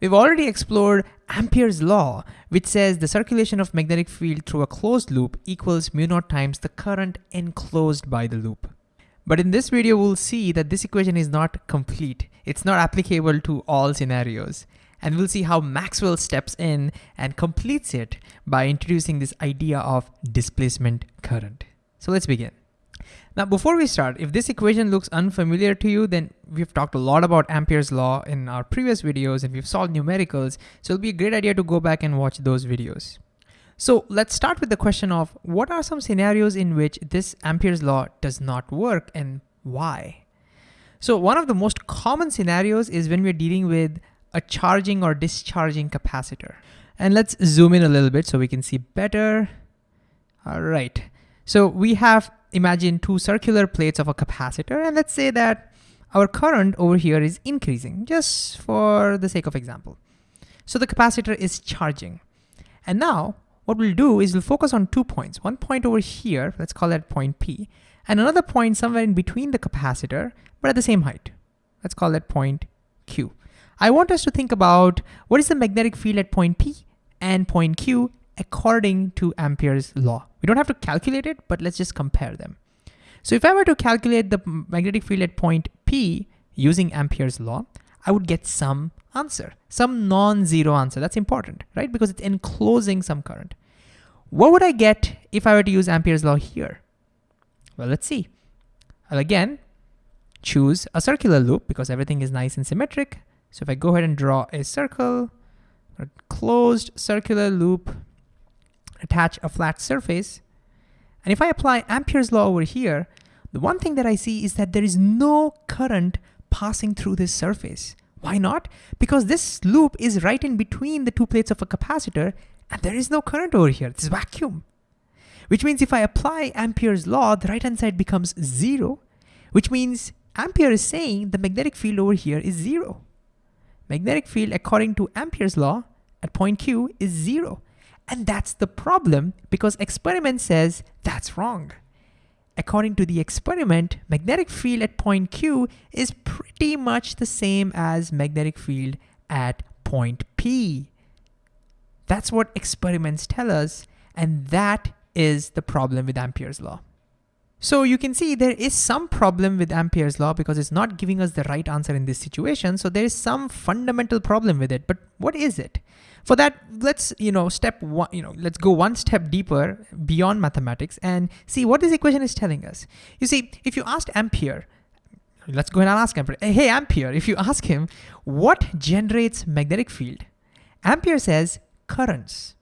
We've already explored Ampere's law, which says the circulation of magnetic field through a closed loop equals mu naught times the current enclosed by the loop. But in this video, we'll see that this equation is not complete. It's not applicable to all scenarios. And we'll see how Maxwell steps in and completes it by introducing this idea of displacement current. So let's begin. Now, before we start, if this equation looks unfamiliar to you, then we've talked a lot about Ampere's law in our previous videos and we've solved numericals. So it'll be a great idea to go back and watch those videos. So let's start with the question of what are some scenarios in which this Ampere's law does not work and why? So one of the most common scenarios is when we're dealing with a charging or discharging capacitor. And let's zoom in a little bit so we can see better. All right. So we have imagine two circular plates of a capacitor and let's say that our current over here is increasing just for the sake of example. So the capacitor is charging. And now what we'll do is we'll focus on two points. One point over here, let's call that point P, and another point somewhere in between the capacitor, but at the same height. Let's call that point Q. I want us to think about what is the magnetic field at point P and point Q according to Ampere's law. We don't have to calculate it, but let's just compare them. So if I were to calculate the magnetic field at point P using Ampere's law, I would get some answer, some non-zero answer. That's important, right? Because it's enclosing some current. What would I get if I were to use Ampere's law here? Well, let's see. I'll again choose a circular loop because everything is nice and symmetric. So if I go ahead and draw a circle, a closed circular loop, attach a flat surface, and if I apply Ampere's law over here, the one thing that I see is that there is no current passing through this surface. Why not? Because this loop is right in between the two plates of a capacitor and there is no current over here, it's vacuum. Which means if I apply Ampere's law, the right hand side becomes zero, which means Ampere is saying the magnetic field over here is zero. Magnetic field according to Ampere's law at point Q is zero. And that's the problem because experiment says that's wrong. According to the experiment, magnetic field at point Q is pretty much the same as magnetic field at point P. That's what experiments tell us, and that is the problem with Ampere's law. So you can see there is some problem with Ampere's law because it's not giving us the right answer in this situation. So there is some fundamental problem with it, but what is it? For that, let's, you know, step one, you know, let's go one step deeper beyond mathematics and see what this equation is telling us. You see, if you asked Ampere, let's go ahead and ask Ampere, hey Ampere, if you ask him, what generates magnetic field? Ampere says currents.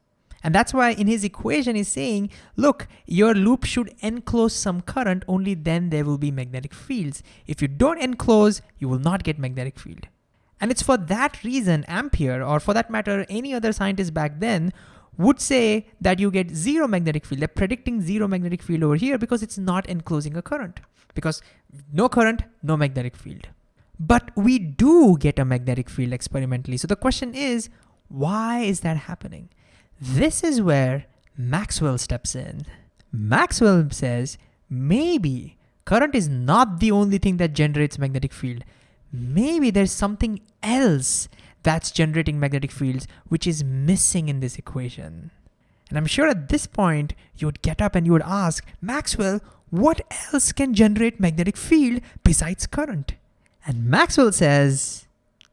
And that's why in his equation he's saying, look, your loop should enclose some current, only then there will be magnetic fields. If you don't enclose, you will not get magnetic field. And it's for that reason Ampere, or for that matter, any other scientist back then, would say that you get zero magnetic field. They're predicting zero magnetic field over here because it's not enclosing a current. Because no current, no magnetic field. But we do get a magnetic field experimentally. So the question is, why is that happening? This is where Maxwell steps in. Maxwell says, maybe current is not the only thing that generates magnetic field. Maybe there's something else that's generating magnetic fields which is missing in this equation. And I'm sure at this point you would get up and you would ask, Maxwell, what else can generate magnetic field besides current? And Maxwell says,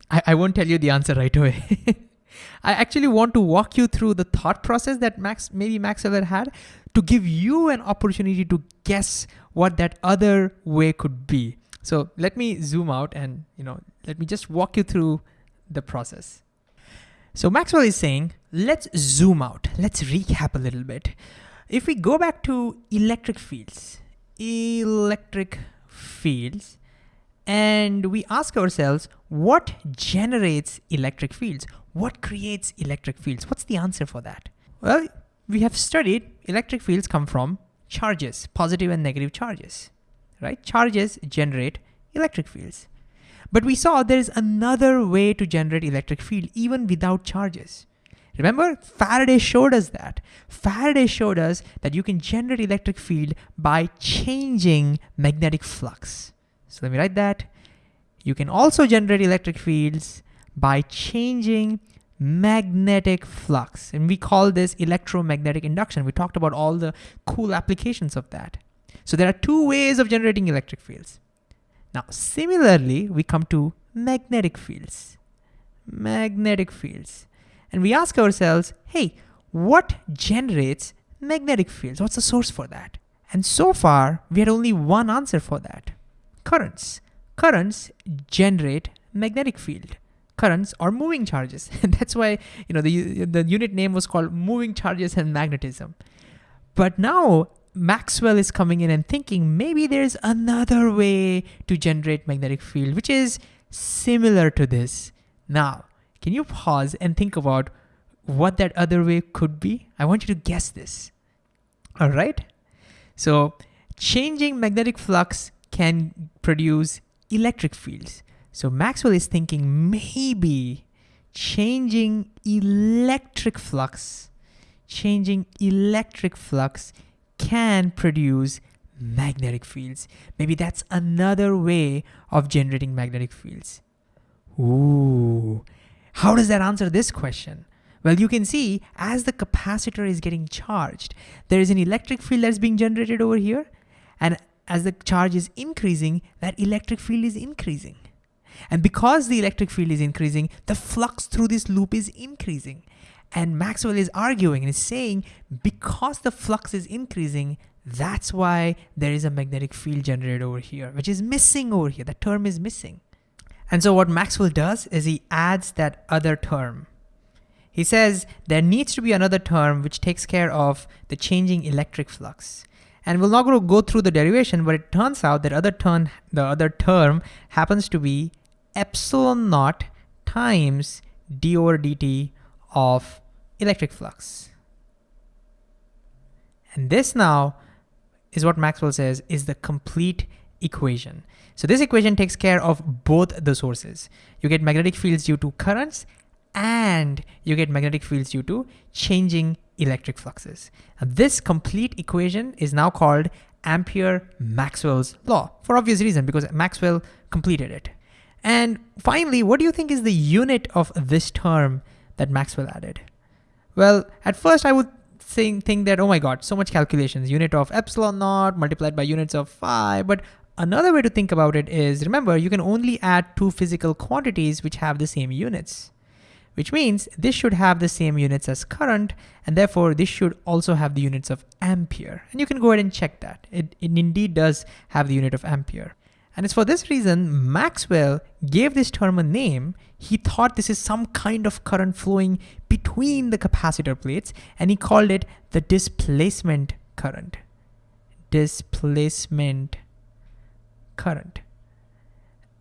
I, I won't tell you the answer right away. I actually want to walk you through the thought process that Max, maybe Maxwell had to give you an opportunity to guess what that other way could be. So let me zoom out and you know let me just walk you through the process. So Maxwell is saying, let's zoom out. Let's recap a little bit. If we go back to electric fields, electric fields, and we ask ourselves, what generates electric fields? What creates electric fields? What's the answer for that? Well, we have studied electric fields come from charges, positive and negative charges, right? Charges generate electric fields. But we saw there's another way to generate electric field even without charges. Remember, Faraday showed us that. Faraday showed us that you can generate electric field by changing magnetic flux. So let me write that. You can also generate electric fields by changing magnetic flux. And we call this electromagnetic induction. We talked about all the cool applications of that. So there are two ways of generating electric fields. Now, similarly, we come to magnetic fields. Magnetic fields. And we ask ourselves, hey, what generates magnetic fields? What's the source for that? And so far, we had only one answer for that. Currents. Currents generate magnetic field currents are moving charges. And that's why you know the, the unit name was called moving charges and magnetism. But now Maxwell is coming in and thinking maybe there's another way to generate magnetic field, which is similar to this. Now, can you pause and think about what that other way could be? I want you to guess this. All right. So changing magnetic flux can produce electric fields. So Maxwell is thinking maybe changing electric flux, changing electric flux can produce magnetic fields. Maybe that's another way of generating magnetic fields. Ooh, how does that answer this question? Well, you can see as the capacitor is getting charged, there is an electric field that's being generated over here. And as the charge is increasing, that electric field is increasing. And because the electric field is increasing, the flux through this loop is increasing. And Maxwell is arguing and is saying because the flux is increasing, that's why there is a magnetic field generated over here, which is missing over here. That term is missing. And so what Maxwell does is he adds that other term. He says there needs to be another term which takes care of the changing electric flux. And we're not going to go through the derivation, but it turns out that other term, the other term happens to be epsilon naught times d over dt of electric flux. And this now is what Maxwell says is the complete equation. So this equation takes care of both the sources. You get magnetic fields due to currents and you get magnetic fields due to changing electric fluxes. And this complete equation is now called Ampere-Maxwell's law for obvious reason because Maxwell completed it. And finally, what do you think is the unit of this term that Maxwell added? Well, at first I would think, think that, oh my God, so much calculations, unit of epsilon naught multiplied by units of phi. But another way to think about it is, remember, you can only add two physical quantities which have the same units, which means this should have the same units as current, and therefore this should also have the units of ampere. And you can go ahead and check that. It, it indeed does have the unit of ampere. And it's for this reason Maxwell gave this term a name. He thought this is some kind of current flowing between the capacitor plates and he called it the displacement current. Displacement current.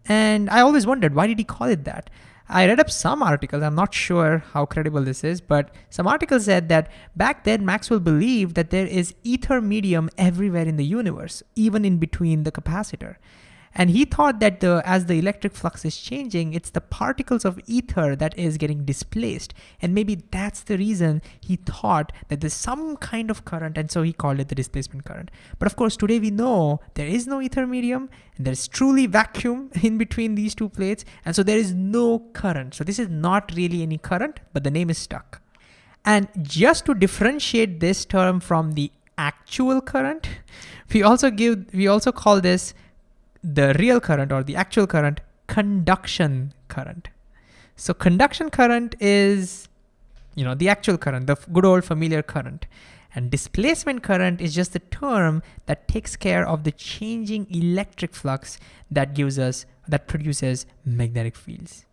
And I always wondered, why did he call it that? I read up some articles, I'm not sure how credible this is, but some articles said that back then Maxwell believed that there is ether medium everywhere in the universe, even in between the capacitor. And he thought that the, as the electric flux is changing, it's the particles of ether that is getting displaced. And maybe that's the reason he thought that there's some kind of current. And so he called it the displacement current. But of course, today we know there is no ether medium and there's truly vacuum in between these two plates. And so there is no current. So this is not really any current, but the name is stuck. And just to differentiate this term from the actual current, we also give, we also call this the real current or the actual current conduction current. So conduction current is, you know, the actual current, the good old familiar current. And displacement current is just the term that takes care of the changing electric flux that gives us, that produces magnetic fields.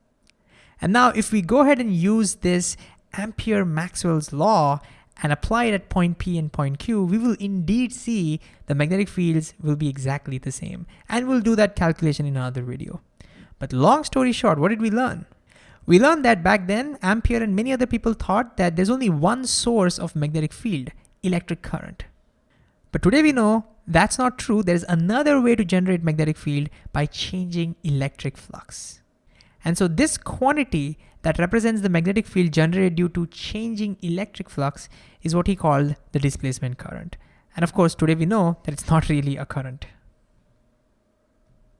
And now if we go ahead and use this Ampere-Maxwell's law and apply it at point P and point Q, we will indeed see the magnetic fields will be exactly the same. And we'll do that calculation in another video. But long story short, what did we learn? We learned that back then, Ampere and many other people thought that there's only one source of magnetic field, electric current. But today we know that's not true. There's another way to generate magnetic field by changing electric flux. And so this quantity that represents the magnetic field generated due to changing electric flux is what he called the displacement current. And of course, today we know that it's not really a current.